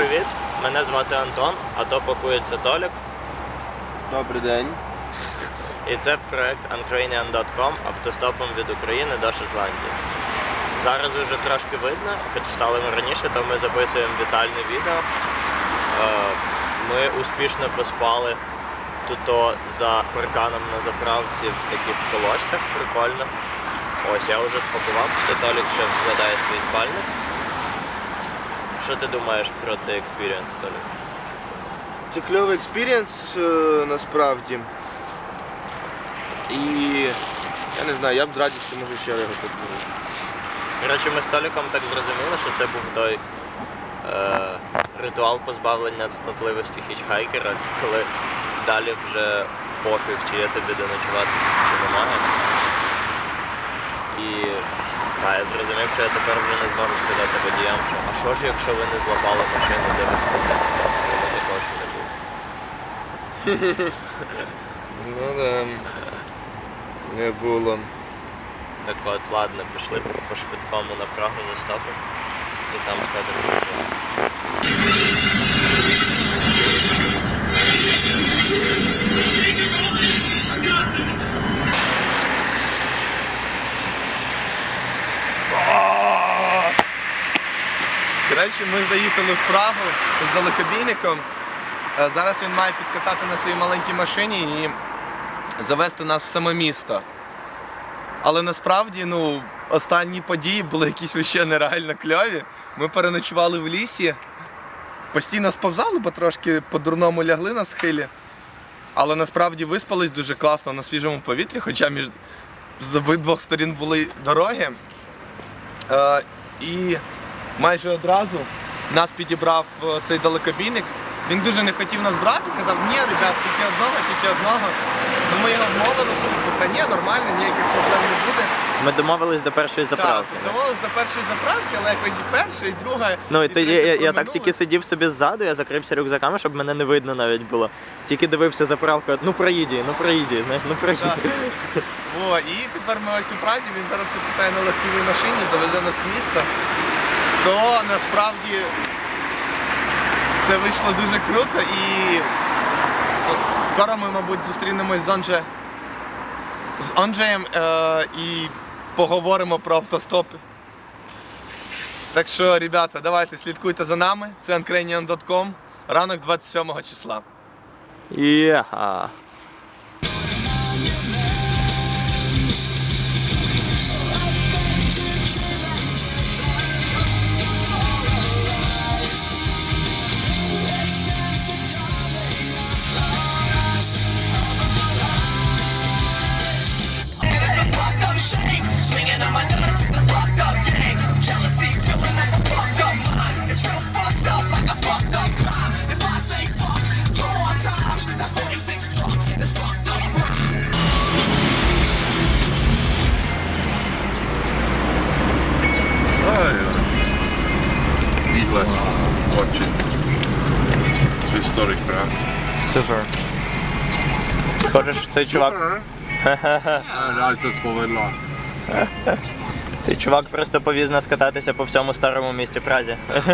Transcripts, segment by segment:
привіт! Мене звати Антон, а то пакується Толік. Добрий день. І це проект Uncranian.com автостопом від України до Шотландії. Зараз вже трошки видно, хоч встали ми раніше, то ми записуємо вітальне відео. Е, Ми успішно поспали тут за парканом на заправці в таких колоссях, прикольно. Ось я вже спакувався, Толік ще складає свій спальник. Що ти думаєш про цей experience, Толік? Це кльовий experience е, насправді. І я не знаю, я б з радістю може ще його подивився. Коротше, ми з Толіком так зрозуміли, що це був той е, ритуал позбавлення цнотливості hitchhiker а, коли далі вже пофіг, чи є тобі де ночувати, чи немає. І та, я зрозумів, що я тепер вже не зможу сказати водіям, що а що ж, якщо ви не злапали машину, де ви спите? Воно такого ще не було. Ну да. Не було. Так от, ладно, пішли по швидкому на Прагу за стопом. І там все буде. Коротше, ми заїхали в Прагу з далекобійником. Е, Зараз він має підкатати на своїй маленькій машині і завести нас в саме місто. Але насправді, ну, останні події були якісь вообще нереально кльові. Ми переночували в лісі, постійно сповзали, бо трошки по-дурному лягли на схилі. Але насправді виспались дуже класно на свіжому повітрі, хоча між з обидвох сторін були дороги. Е, і майже одразу нас підібрав е, цей далекобійник. Він дуже не хотів нас брати, казав, ні, ребят, тільки одного, тільки одного. Ну ми його вмовили, що та ні, нормально, ніяких проблем не буде. Ми домовились до першої заправки. Так, домовились до першої заправки, але якось і перша, і друга. Ну і і тоді третя я, я так тільки сидів собі ззаду, я закрився рюкзаками, щоб мене не видно навіть було. Тільки дивився заправку, ну проїді, ну проїді, знаєш, ну проїді. О, і тепер ми ось у Празі, він зараз покатає на легкій машині, завезе нас в місто. То насправді все вийшло дуже круто і ну, скоро ми, мабуть, зустрінемось з Онже з Онджеєм е, і поговоримо про автостопи. Так що, ребята, давайте слідкуйте за нами. Це uncranian.com, ранок 27 числа. Єха. Historic Prague. Супер. Схоже, що цей чувак. Ja, це. Цей чувак просто повіз нас кататися по всьому старому місті Празі.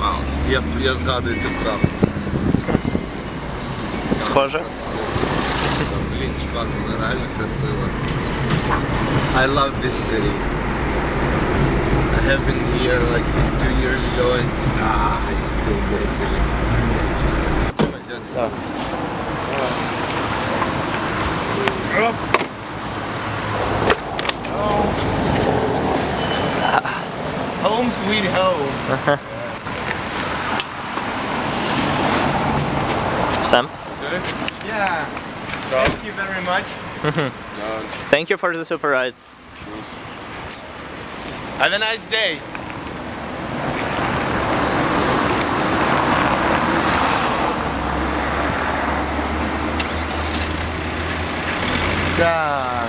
Вау. Я, я згадую цю правду. Схоже. Блін, чувак, вона реально красива. I love this city. I have been here like two years ago and ah, I still get it. Home sweet home. Sam, Yeah. Thank you very much. thank you for the super ride. Have a nice day. Так.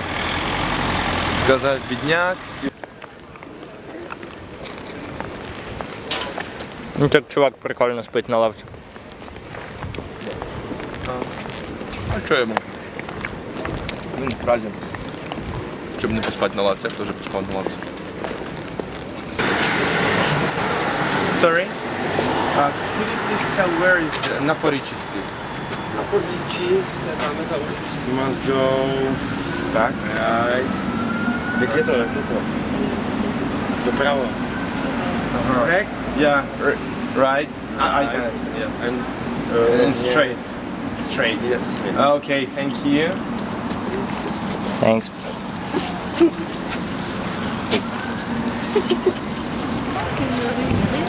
Сказав бідняк. Ну так чувак прикольно спить на лавці. А що йому? Він в Щоб не поспати на лавці, я б теж поспав на лавці. Sorry? Uh, could you please tell where is the Naporici street? Naporici, you must go back. Right. The ghetto, the ghetto. The prawo. Uh-huh. Correct? Yeah, right. Ah, I, I can yeah. And, uh, and straight. Straight. Yes. Okay, thank you. Thanks.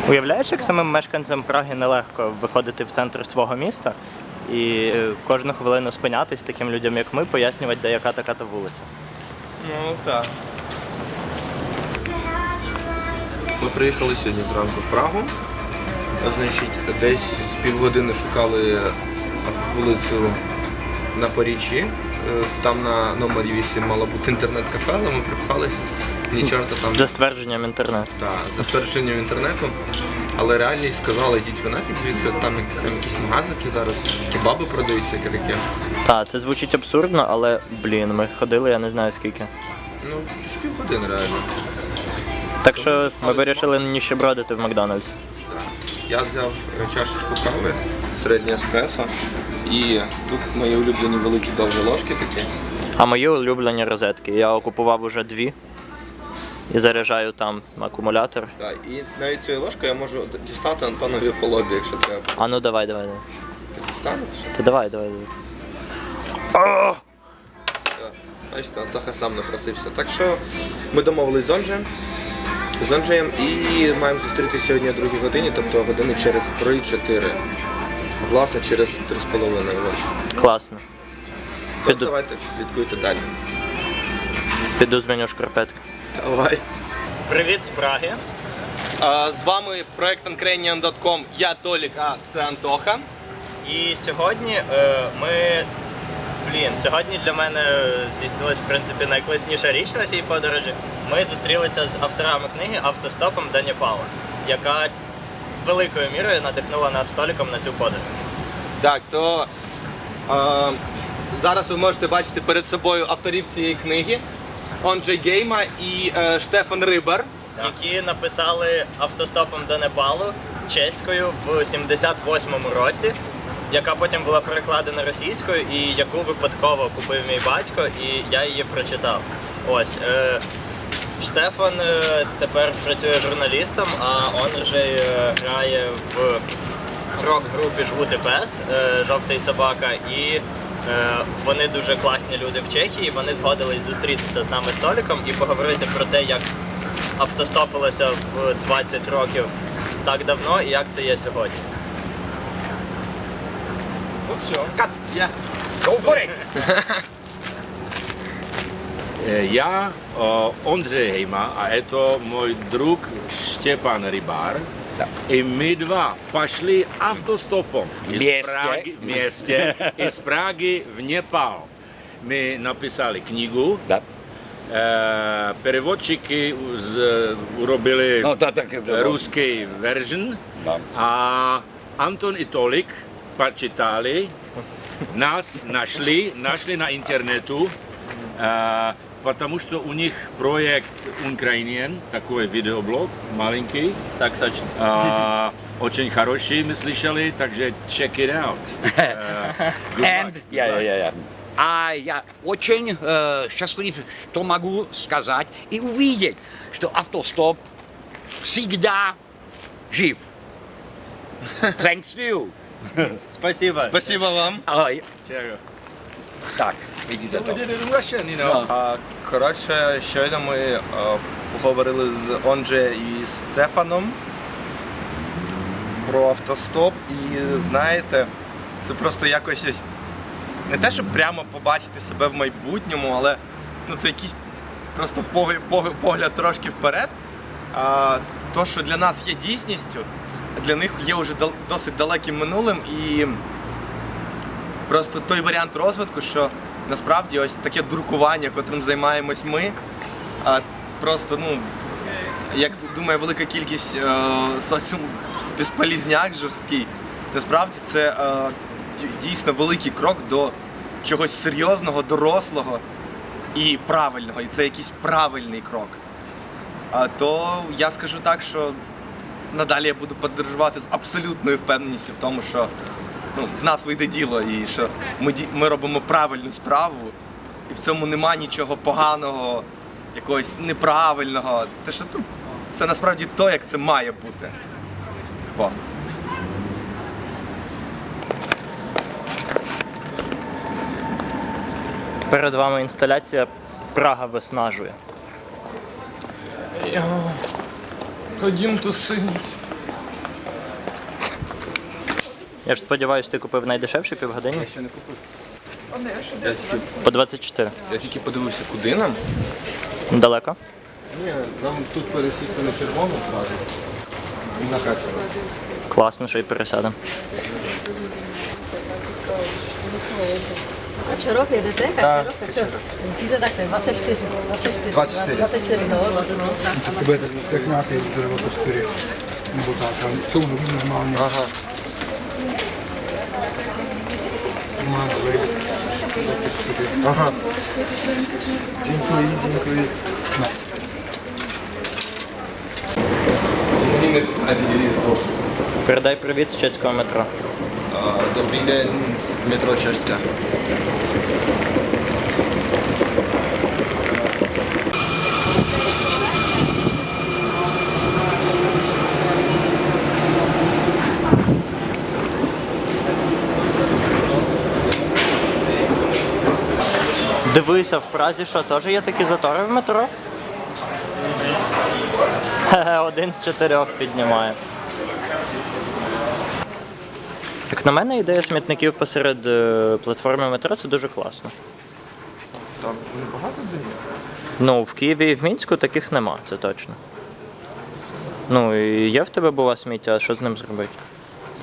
Уявляєш, як самим мешканцям Праги нелегко виходити в центр свого міста і е, кожну хвилину спинятись таким людям, як ми, пояснювати, де яка така та вулиця. Ну так. Ми приїхали сьогодні зранку в Прагу. Значить, десь з півгодини шукали вулицю на Порічі. Е, Там на номері 8 мало бути інтернет-кафе, але ми припхались. Ні чорта там За ствердженням інтернету. та, за спереченням інтернету. Але реальність сказала, йдіть ви нафіг звідси, там, там якісь магазики зараз, кебаби продаються, яке таке. Так, це звучить абсурдно, але блін, ми ходили, я не знаю скільки. Ну, з півгодини реально. Так що ми вирішили ніщебродити в Макдональдс. Я взяв е, чашечку кави, середнє еспресо, і тут мої улюблені великі довгі ложки такі. А мої улюблені розетки. Я окупував уже дві і заряджаю там акумулятор. Да, і навіть цією ложкою я можу дістати Антонові по лобі, якщо треба. А ну давай, давай, давай. Ти дістанеш? Та давай, давай. давай. Все. Бачите, Антоха сам напросився. Так що ми домовились з Онджеєм. З Онджеєм і маємо зустрітися сьогодні о 2 годині, тобто години через 3-4. Власне, через 3,5 ось. Класно. Тож Піду, давайте слідкуйте далі. піду зміню шкарпетки. Давай. Привіт з Праги. А, з вами проект Uncranian.com. Я Толік, а це Антоха. І сьогодні е, ми. Блін, сьогодні для мене здійснилась в принципі найкласніша річ на цій подорожі. Ми зустрілися з авторами книги Автостопом до Непала, яка великою мірою надихнула нас століком на цю подорож. Так, то а, зараз ви можете бачити перед собою авторів цієї книги Онджей Гейма і е, Штефан Рибар. Які написали автостопом до Непалу чеською в 78-му році, яка потім була перекладена російською і яку випадково купив мій батько, і я її прочитав. Ось. Е, Штефан е, тепер працює журналістом, а он же е, грає в рок-групі Жгути пес, е, жовтий собака, і вони дуже класні люди в Чехії. Вони згодились зустрітися з нами столиком і поговорити про те, як автостопилося в 20 років так давно і як це є сьогодні. Э, Я э, Ondřej Hejma a это мой друг Štěpán Rybar. No. I my dva pašli v Městě. Z Prahy, městě. I z Prahy v Nepal. My napísali knihu. No. E, eh, Perivočiky urobili no, ta, tak, eh, ruský version no. a Anton i Tolik pačitali. nás našli, našli na internetu. E, потому что у них проект Ukrainian, такой видеоблог маленький, Так точно. а, очень хороший, мы слышали, takže check it out. Good And, luck. я, я, я. А я очень э, счастлив, что могу сказать и увидеть, что автостоп всегда жив. Thanks you. Спасибо. Спасибо вам. Ай, Cheers. Так, видите We did it in Russian, you know. А, коротше, щойно ми е, поговорили з Онджеєм і Стефаном про автостоп. І знаєте, це просто якось ось не те, щоб прямо побачити себе в майбутньому, але ну, це якийсь просто погляд, погляд трошки вперед. А, то, що для нас є дійсністю, для них є вже дал- досить далеким минулим і просто той варіант розвитку, що насправді ось таке друкування, котрим займаємось ми, а просто, ну, як думаю, велика кількість е, соціум безполізняк жорсткий, насправді це е, дійсно великий крок до чогось серйозного, дорослого і правильного. І це якийсь правильний крок. А то я скажу так, що надалі я буду подорожувати з абсолютною впевненістю в тому, що ну, з нас вийде діло і що ми, ми робимо правильну справу, і в цьому нема нічого поганого, якогось неправильного. Те, що ну, це насправді то, як це має бути. Бо. Перед вами інсталяція Прага виснажує. Ходім тусить. Я ж сподіваюся, ти купив найдешевший півгодинні? Ще не купив. Я тільки, По 24. Я тільки подивився, куди нам. Далеко? Ні, нам тут пересісти на червону одразу. І накачано. Класно, що й пересядемо. A Čorok jedete? Kačerok, Kačerok. Musíte takhle, 24. 24. 24. 24, no, no, no. To bude tak nějaký 24 nebo tak, ale jsou nový normálně. Ага. Má. Ага. Дякую, дякую. Не встань, їздив. Передай привіт з чеського метро. Добрий день, метро Чешська. Дивися, в Празі що, теж є такі затори в метро? Хе-хе, один з чотирьох піднімає. Як на мене, ідея смітників посеред е, платформи метро це дуже класно. Там небагато де є? Ну, в Києві і в Мінську таких нема, це точно. Ну, і є в тебе бува сміття, а що з ним зробити?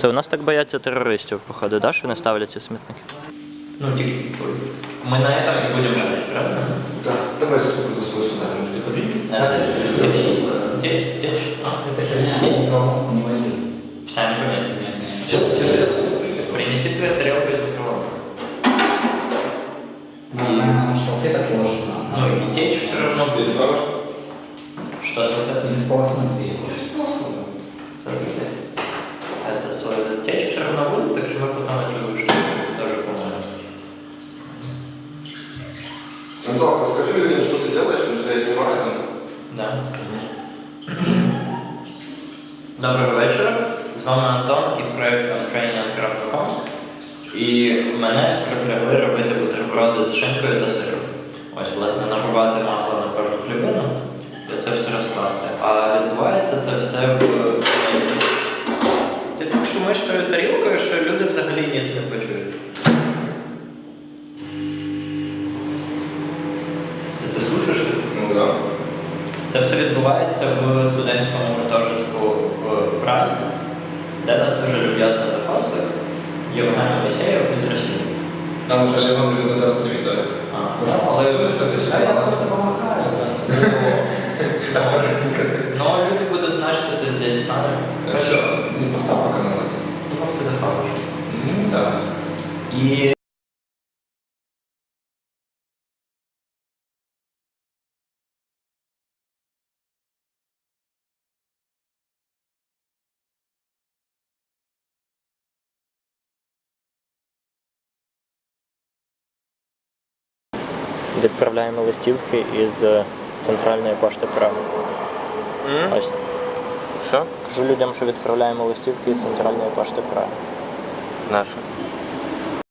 Це у нас так бояться терористів, походу, да, що не ставлять ці смітники? Ну, тільки Мы на этом и будем говорить, правда? Да. Давай ступим до своего суда, нужно говорить. Течь. Течь. А, это херня, никого не возьми. Вся не поместит, конечно. Вечора. З вами Антон і проєкт Ukrainian.com. І мене припрягли робити бутерброди з шинкою та сиром. Ось, власне, нарубати масло на кожну хлібину і це все розкласти. А відбувається це все в. Ти так шумиш тою тарілкою, що люди взагалі ніс не почують. Це ти сушиш? Ну да. Це все відбувається в студентському гуртожитку в Празі, де нас дуже люб'язно захостив Євген Моїсеєв із Росії. Там уже Леван людина зараз не віддає. А, ну, але Це ти Та я просто помахаю. так. Ну, а люди будуть знати, що ти здесь з нами. Все, ну постав пока назад. Думав, ти захаваш. Ну, да. І відправляємо листівки із е, центральної пошти Праги. Ось. Що? Кажу людям, що відправляємо листівки із центральної пошти Праги. Наша.